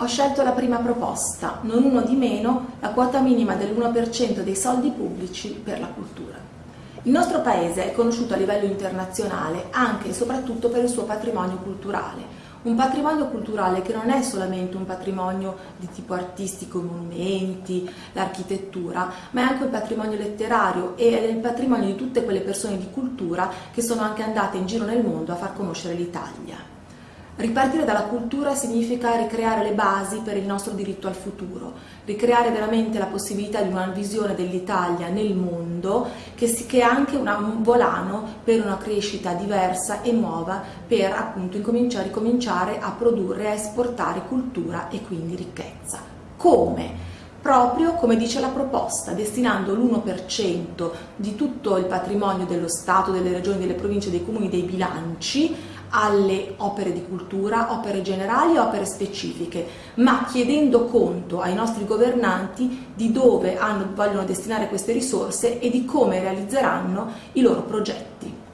Ho scelto la prima proposta, non uno di meno, la quota minima dell'1% dei soldi pubblici per la cultura. Il nostro paese è conosciuto a livello internazionale anche e soprattutto per il suo patrimonio culturale, un patrimonio culturale che non è solamente un patrimonio di tipo artistico, i monumenti, l'architettura, ma è anche il patrimonio letterario e è il patrimonio di tutte quelle persone di cultura che sono anche andate in giro nel mondo a far conoscere l'Italia. Ripartire dalla cultura significa ricreare le basi per il nostro diritto al futuro, ricreare veramente la possibilità di una visione dell'Italia nel mondo che, è anche un volano per una crescita diversa e nuova per appunto ricominciare a produrre a esportare cultura e quindi ricchezza. Come? Proprio come dice la proposta, destinando l'1% di tutto il patrimonio dello Stato, delle regioni, delle province, dei comuni, dei bilanci alle opere di cultura, opere generali e opere specifiche, ma chiedendo conto ai nostri governanti di dove hanno, vogliono destinare queste risorse e di come realizzeranno i loro progetti.